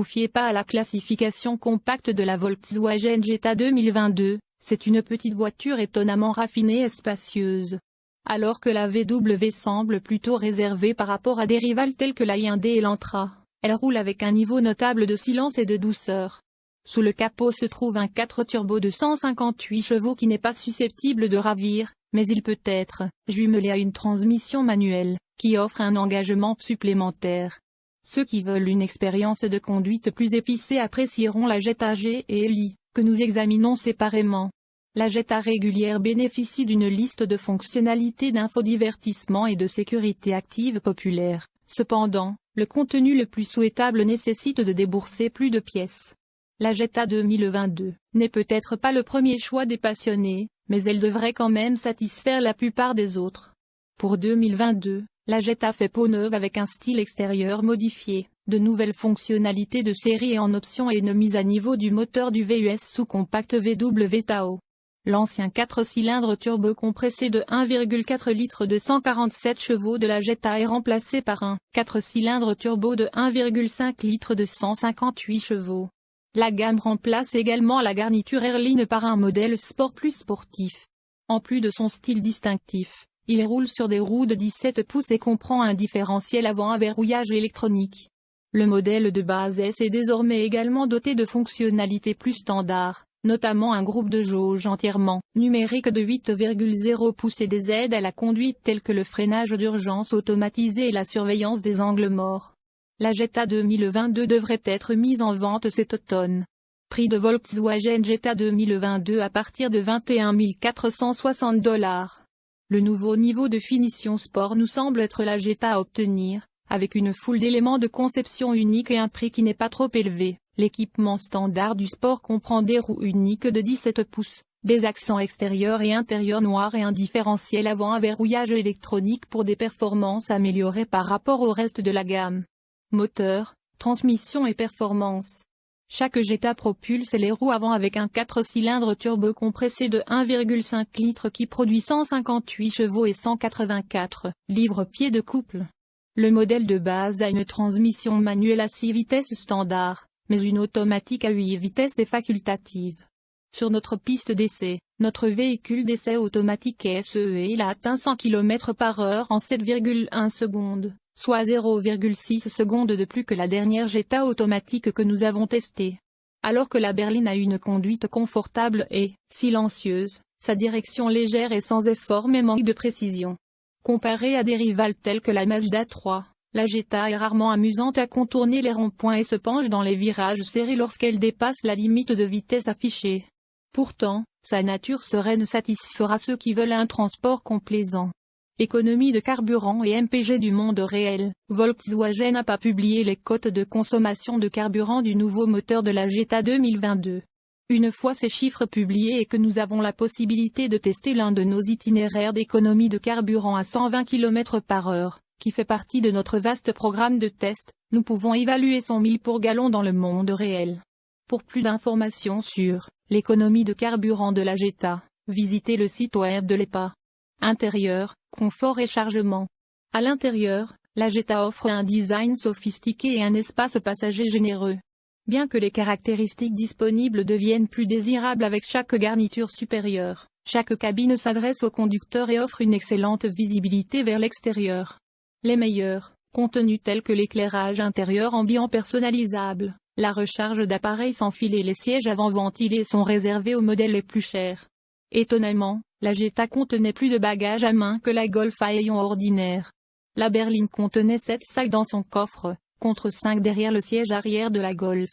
vous fiez pas à la classification compacte de la Volkswagen Jetta 2022, c'est une petite voiture étonnamment raffinée et spacieuse. Alors que la VW semble plutôt réservée par rapport à des rivales tels que la Hyundai et l'Antra, elle roule avec un niveau notable de silence et de douceur. Sous le capot se trouve un 4 turbo de 158 chevaux qui n'est pas susceptible de ravir, mais il peut être jumelé à une transmission manuelle, qui offre un engagement supplémentaire. Ceux qui veulent une expérience de conduite plus épicée apprécieront la Jetta G et Eli, que nous examinons séparément. La Jetta régulière bénéficie d'une liste de fonctionnalités d'infodivertissement et de sécurité active populaire. Cependant, le contenu le plus souhaitable nécessite de débourser plus de pièces. La Jetta 2022 n'est peut-être pas le premier choix des passionnés, mais elle devrait quand même satisfaire la plupart des autres. Pour 2022, la Jetta fait peau neuve avec un style extérieur modifié, de nouvelles fonctionnalités de série et en option et une mise à niveau du moteur du VUS sous-compact VW Tao. L'ancien 4 cylindres turbo compressé de 1,4 litres de 147 chevaux de la Jetta est remplacé par un 4 cylindres turbo de 1,5 litres de 158 chevaux. La gamme remplace également la garniture Airline par un modèle sport plus sportif. En plus de son style distinctif, il roule sur des roues de 17 pouces et comprend un différentiel avant à verrouillage électronique. Le modèle de base S est désormais également doté de fonctionnalités plus standards, notamment un groupe de jauge entièrement numérique de 8,0 pouces et des aides à la conduite telles que le freinage d'urgence automatisé et la surveillance des angles morts. La Jetta 2022 devrait être mise en vente cet automne. Prix de Volkswagen Jetta 2022 à partir de 21 460 dollars. Le nouveau niveau de finition sport nous semble être la Jetta à obtenir, avec une foule d'éléments de conception unique et un prix qui n'est pas trop élevé. L'équipement standard du sport comprend des roues uniques de 17 pouces, des accents extérieurs et intérieurs noirs et un différentiel avant à verrouillage électronique pour des performances améliorées par rapport au reste de la gamme moteur, transmission et performance. Chaque Jetta propulse les roues avant avec un 4 cylindres turbo compressé de 1,5 litres qui produit 158 chevaux et 184 livres-pieds de couple. Le modèle de base a une transmission manuelle à 6 vitesses standard, mais une automatique à 8 vitesses est facultative. Sur notre piste d'essai, notre véhicule d'essai automatique SE et il a atteint 100 km par heure en 7,1 secondes soit 0,6 secondes de plus que la dernière Jetta automatique que nous avons testée. Alors que la berline a une conduite confortable et silencieuse, sa direction légère et sans effort mais manque de précision. Comparée à des rivales telles que la Mazda 3, la Jetta est rarement amusante à contourner les ronds-points et se penche dans les virages serrés lorsqu'elle dépasse la limite de vitesse affichée. Pourtant, sa nature sereine satisfera ceux qui veulent un transport complaisant. Économie de carburant et MPG du monde réel, Volkswagen n'a pas publié les cotes de consommation de carburant du nouveau moteur de la Jetta 2022. Une fois ces chiffres publiés et que nous avons la possibilité de tester l'un de nos itinéraires d'économie de carburant à 120 km par heure, qui fait partie de notre vaste programme de test, nous pouvons évaluer son mille pour gallon dans le monde réel. Pour plus d'informations sur l'économie de carburant de la Jetta, visitez le site web de l'EPA. Intérieur, confort et chargement. À l'intérieur, la Jetta offre un design sophistiqué et un espace passager généreux. Bien que les caractéristiques disponibles deviennent plus désirables avec chaque garniture supérieure, chaque cabine s'adresse au conducteur et offre une excellente visibilité vers l'extérieur. Les meilleurs, contenus tels que l'éclairage intérieur ambiant personnalisable, la recharge d'appareils sans fil et les sièges avant ventilés sont réservés aux modèles les plus chers. Étonnamment, la Jetta contenait plus de bagages à main que la Golf à ordinaire. La berline contenait 7 sacs dans son coffre, contre 5 derrière le siège arrière de la Golf.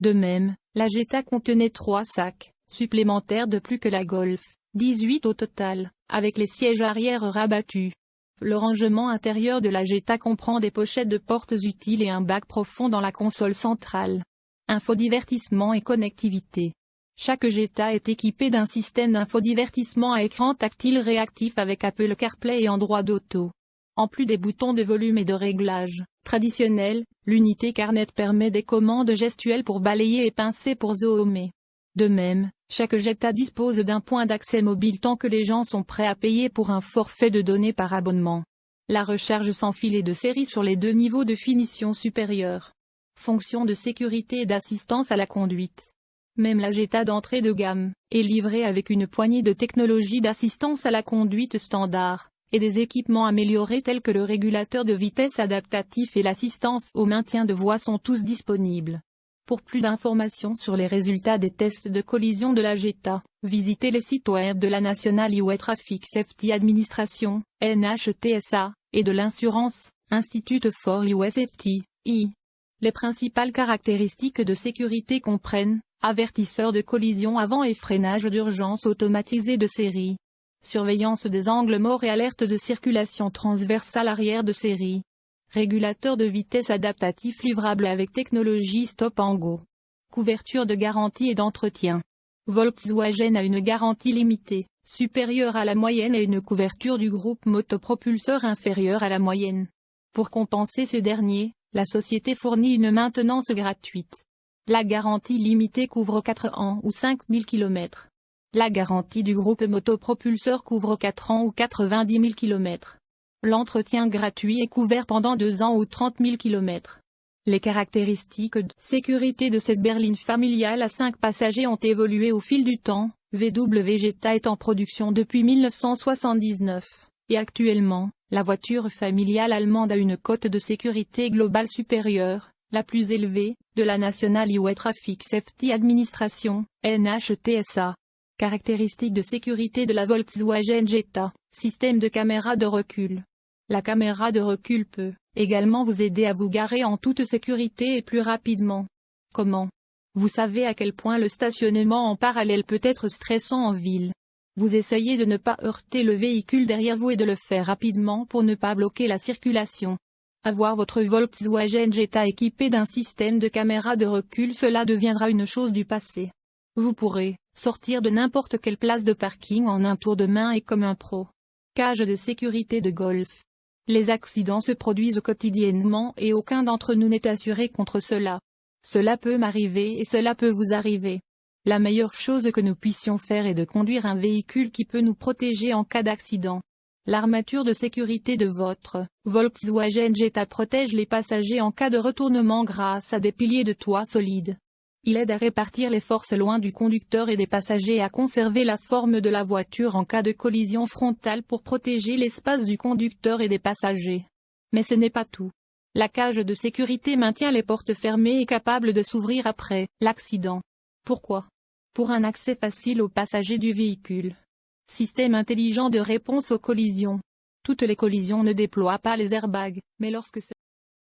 De même, la Jetta contenait 3 sacs, supplémentaires de plus que la Golf, 18 au total, avec les sièges arrière rabattus. Le rangement intérieur de la Jetta comprend des pochettes de portes utiles et un bac profond dans la console centrale. Infodivertissement et connectivité. Chaque Jetta est équipé d'un système d'infodivertissement à écran tactile réactif avec Apple CarPlay et Android Auto. En plus des boutons de volume et de réglage traditionnels, l'unité Carnet permet des commandes gestuelles pour balayer et pincer pour zoomer. De même, chaque Jetta dispose d'un point d'accès mobile tant que les gens sont prêts à payer pour un forfait de données par abonnement. La recharge sans fil de série sur les deux niveaux de finition supérieurs. fonction de sécurité et d'assistance à la conduite. Même la Jetta d'entrée de gamme, est livrée avec une poignée de technologies d'assistance à la conduite standard, et des équipements améliorés tels que le régulateur de vitesse adaptatif et l'assistance au maintien de voie sont tous disponibles. Pour plus d'informations sur les résultats des tests de collision de la Jetta, visitez les sites web de la National Highway Traffic Safety Administration, NHTSA, et de l'Insurance, Institute for Highway Safety, I. Les principales caractéristiques de sécurité comprennent Avertisseur de collision avant et freinage d'urgence automatisé de série. Surveillance des angles morts et alerte de circulation transversale arrière de série. Régulateur de vitesse adaptatif livrable avec technologie Stop and Go. Couverture de garantie et d'entretien. Volkswagen a une garantie limitée, supérieure à la moyenne et une couverture du groupe motopropulseur inférieure à la moyenne. Pour compenser ce dernier, la société fournit une maintenance gratuite. La garantie limitée couvre 4 ans ou 5000 km. La garantie du groupe motopropulseur couvre 4 ans ou 90 000 km. L'entretien gratuit est couvert pendant 2 ans ou 30 000 km. Les caractéristiques de sécurité de cette berline familiale à 5 passagers ont évolué au fil du temps. VW Jetta est en production depuis 1979, et actuellement, la voiture familiale allemande a une cote de sécurité globale supérieure, la plus élevée, de la National Highway Traffic Safety Administration, NHTSA. Caractéristiques de sécurité de la Volkswagen Jetta, système de caméra de recul. La caméra de recul peut également vous aider à vous garer en toute sécurité et plus rapidement. Comment? Vous savez à quel point le stationnement en parallèle peut être stressant en ville. Vous essayez de ne pas heurter le véhicule derrière vous et de le faire rapidement pour ne pas bloquer la circulation. Avoir votre Volkswagen Jetta équipé d'un système de caméra de recul cela deviendra une chose du passé. Vous pourrez sortir de n'importe quelle place de parking en un tour de main et comme un pro. Cage de sécurité de golf. Les accidents se produisent quotidiennement et aucun d'entre nous n'est assuré contre cela. Cela peut m'arriver et cela peut vous arriver. La meilleure chose que nous puissions faire est de conduire un véhicule qui peut nous protéger en cas d'accident. L'armature de sécurité de votre Volkswagen Jetta protège les passagers en cas de retournement grâce à des piliers de toit solides. Il aide à répartir les forces loin du conducteur et des passagers et à conserver la forme de la voiture en cas de collision frontale pour protéger l'espace du conducteur et des passagers. Mais ce n'est pas tout. La cage de sécurité maintient les portes fermées et capable de s'ouvrir après l'accident. Pourquoi? Pour un accès facile aux passagers du véhicule. Système intelligent de réponse aux collisions. Toutes les collisions ne déploient pas les airbags, mais lorsque